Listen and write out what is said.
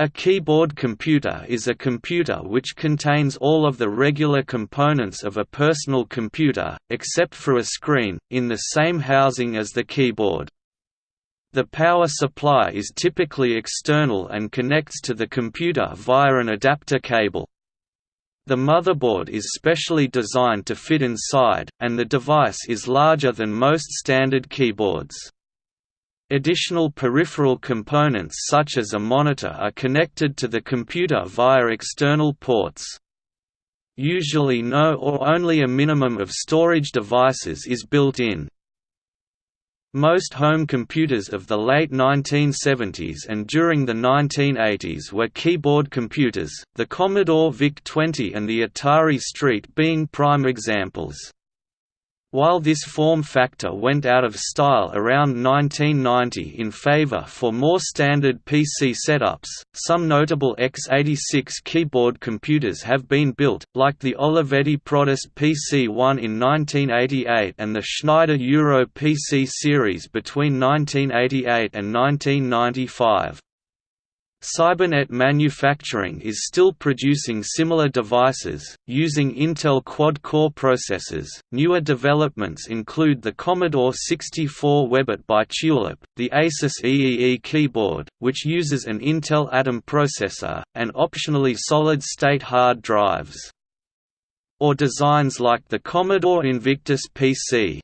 A keyboard computer is a computer which contains all of the regular components of a personal computer, except for a screen, in the same housing as the keyboard. The power supply is typically external and connects to the computer via an adapter cable. The motherboard is specially designed to fit inside, and the device is larger than most standard keyboards. Additional peripheral components such as a monitor are connected to the computer via external ports. Usually no or only a minimum of storage devices is built in. Most home computers of the late 1970s and during the 1980s were keyboard computers, the Commodore VIC-20 and the Atari ST being prime examples. While this form factor went out of style around 1990 in favor for more standard PC setups, some notable x86 keyboard computers have been built, like the Olivetti Prodest PC-1 in 1988 and the Schneider Euro PC series between 1988 and 1995. Cybernet Manufacturing is still producing similar devices, using Intel quad-core processors. Newer developments include the Commodore 64 Web.it by Tulip, the Asus EEE keyboard, which uses an Intel Atom processor, and optionally solid-state hard drives. Or designs like the Commodore Invictus PC.